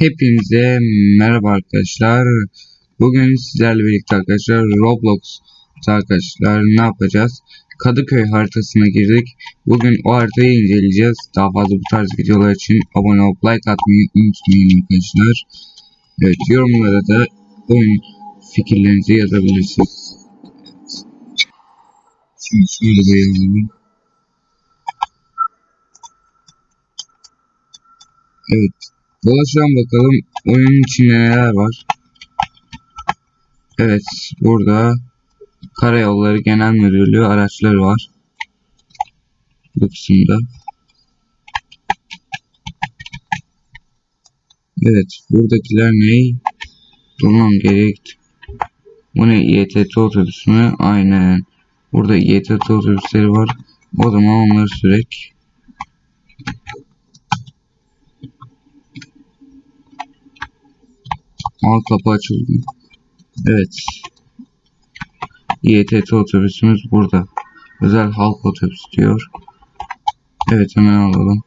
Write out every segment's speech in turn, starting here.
Hepinize merhaba arkadaşlar. Bugün sizlerle birlikte arkadaşlar Roblox arkadaşlar ne yapacağız? Kadıköy haritasına girdik. Bugün o haritayı inceleyeceğiz. Daha fazla bu tarz videolar için abone olup like atmayı unutmayın arkadaşlar. Evet yorumlara da oyun fikirlerinizi yazabilirsiniz. Şimdi şöyle bir yazalım. Evet. Dolaşalım bakalım oyunun içinde neler var. Evet burada Karayolları Genel Müdürlüğü araçları var. Bu kısımda. Evet buradakiler ne? Durmam gerek. Bu ne İETT otobüsü mü? Aynen. Burada İETT otobüsleri var. O zaman onları sürek. Aa kapı açıldı. Evet. İETT otobüsümüz burada. Özel halk otobüsü diyor. Evet hemen alalım.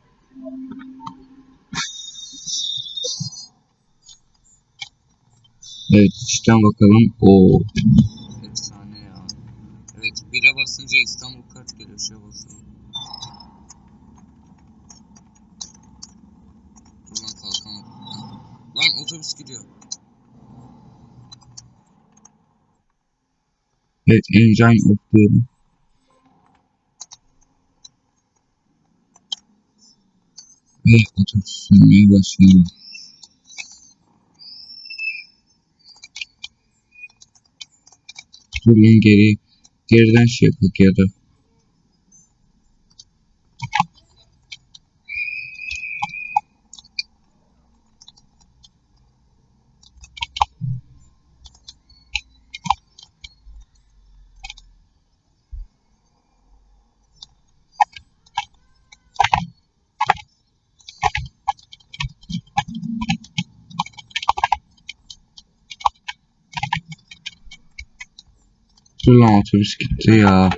Evet içten bakalım. Oo. Efsane ya. Evet bire basınca İstanbul kart geliyor. Şuraya basalım. Dur kalkamadım. Lan otobüs gidiyor. Evet, engine off diyelim. Ve otobüs sürmeye başlıyor. Dur lan geri, geriden şey yapak ya da. Dur lan otobüs gitti ya.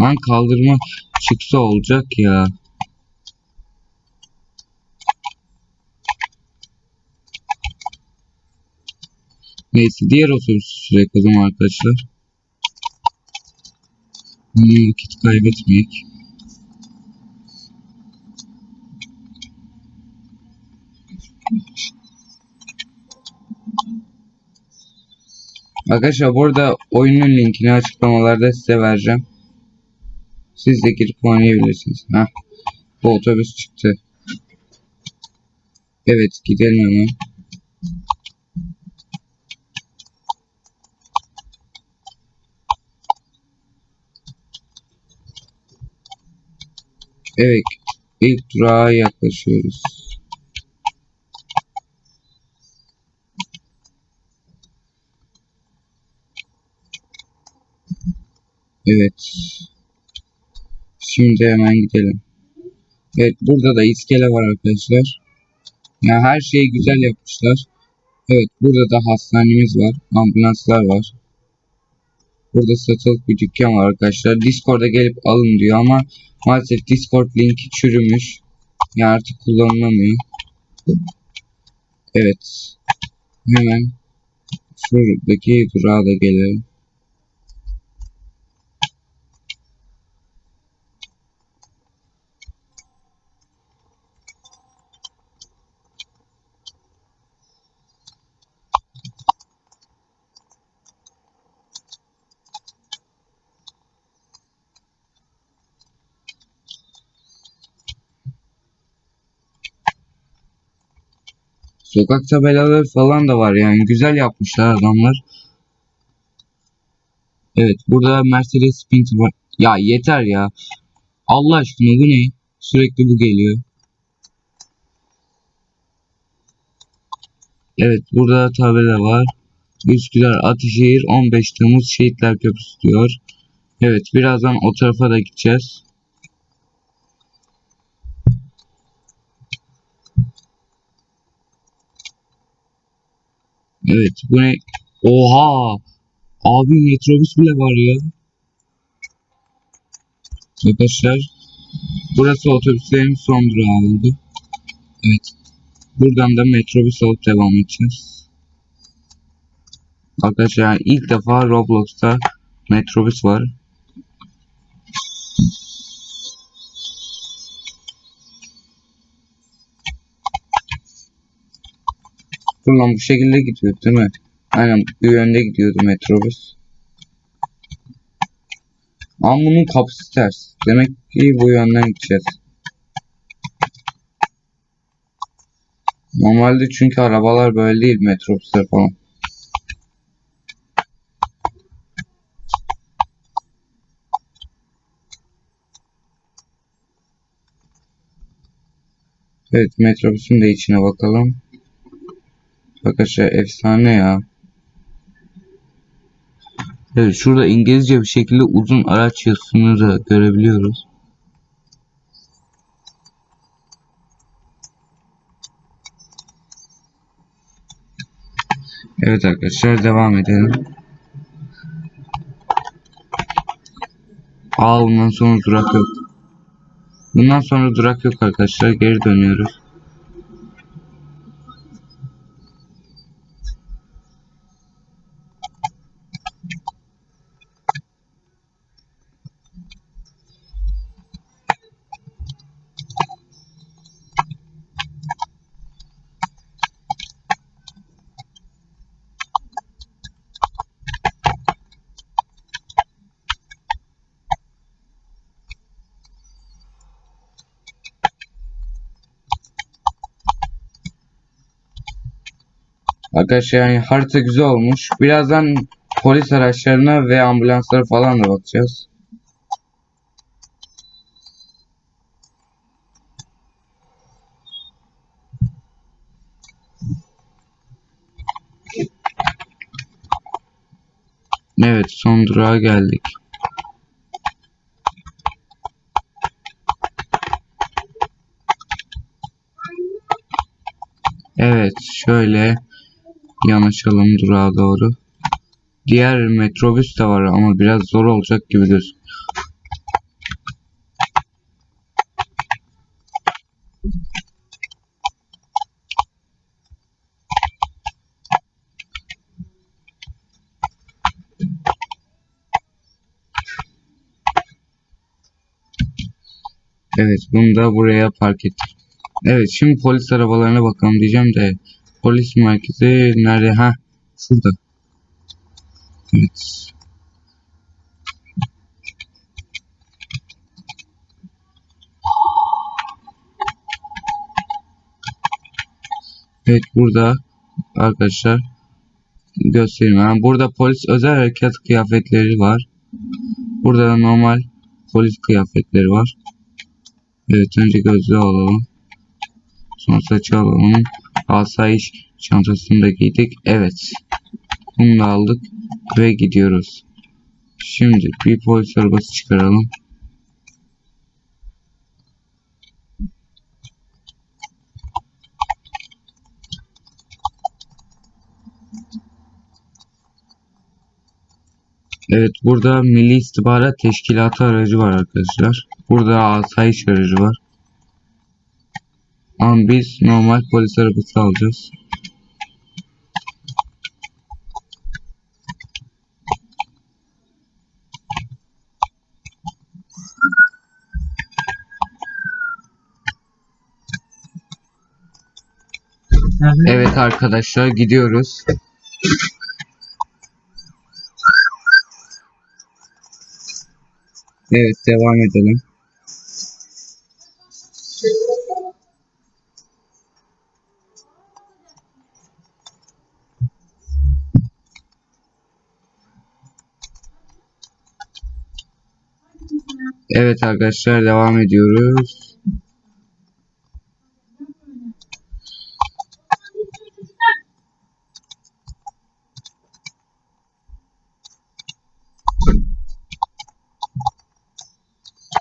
Lan kaldırma çıksa olacak ya. Neyse diğer otobüsü sürek o zaman arkadaşlar. Hmm, vakit kaybetmeyek. Arkadaşlar burada oyunun linkini açıklamalarda size vereceğim. Siz de girip oynayabilirsiniz. Heh. Bu otobüs çıktı. Evet gidelim hemen. Evet, ilk durağa yaklaşıyoruz. Evet. Şimdi hemen gidelim. Evet, burada da iskele var arkadaşlar. Ya her şeyi güzel yapmışlar. Evet, burada da hastanemiz var, ambulanslar var. Burada satılık bir dükkan var arkadaşlar. Discord'a gelip alın diyor ama maalesef Discord linki çürümüş. Yani artık kullanılamıyor. Evet. Hemen şuradaki durağa da gelelim. Sokak tabelaları falan da var yani güzel yapmışlar adamlar. Evet burada Mercedes Sprinter var. Ya yeter ya. Allah aşkına bu ne? Sürekli bu geliyor. Evet burada tabela var. Üsküdar Atışehir 15 Temmuz Şehitler Köprüsü diyor. Evet birazdan o tarafa da gideceğiz. Evet bu ne? Oha! Abi metrobüs bile var ya. Arkadaşlar burası otobüslerin son durağı oldu. Evet. Buradan da metrobüs alıp devam edeceğiz. Arkadaşlar ilk defa Roblox'ta metrobüs var. Buradan bu şekilde gidiyor değil mi? Aynen bu yönde gidiyordu metrobüs. Ama bunun kapısı ters. Demek ki bu yönden gideceğiz. Normalde çünkü arabalar böyle değil metrobüsler falan. Evet metrobüsün de içine bakalım. Arkadaşlar efsane ya. Evet şurada İngilizce bir şekilde uzun araç yazısını da görebiliyoruz. Evet arkadaşlar devam edelim. Aa bundan sonra durak yok. Bundan sonra durak yok arkadaşlar. Geri dönüyoruz. Arkadaşlar yani harita güzel olmuş. Birazdan polis araçlarına ve ambulanslara falan da bakacağız. Evet son durağa geldik. Evet şöyle yanaşalım durağa doğru. Diğer metrobüs de var ama biraz zor olacak gibi gözüküyor. Evet bunu da buraya park ettik. Evet şimdi polis arabalarına bakalım diyeceğim de polis merkezi nerede? Ha şurada. Evet. Evet burada arkadaşlar göstereyim. Yani burada polis özel harekat kıyafetleri var. Burada da normal polis kıyafetleri var. Evet önce gözlüğü alalım. Sonra saçı alalım. Asayiş çantasını da giydik. Evet. Bunu da aldık ve gidiyoruz. Şimdi bir polis arabası çıkaralım. Evet burada Milli İstihbarat Teşkilatı aracı var arkadaşlar. Burada asayiş aracı var. Ama biz normal polis arabası alacağız. Evet arkadaşlar gidiyoruz. Evet devam edelim. Evet arkadaşlar devam ediyoruz.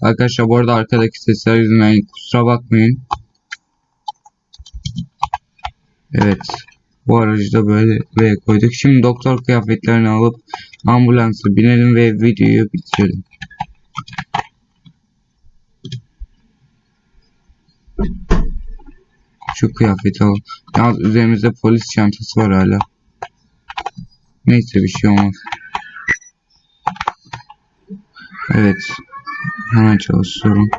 Arkadaşlar bu arada arkadaki sesler yüzünden kusura bakmayın. Evet. Bu aracı da böyle buraya koyduk. Şimdi doktor kıyafetlerini alıp ambulansa binelim ve videoyu bitirelim. Şu kıyafeti al. Yalnız üzerimizde polis çantası var hala. Neyse bir şey olmaz. Evet. Hemen çalışıyorum.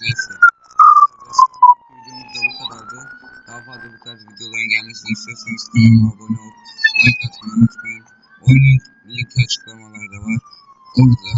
Neyse. Videomuz bu kadardı. Daha fazla bu tarz videoların gelmesini istiyorsanız kanalıma abone olup like atmayı unutmayın. Oyunun linki açıklamalarda var. Oradan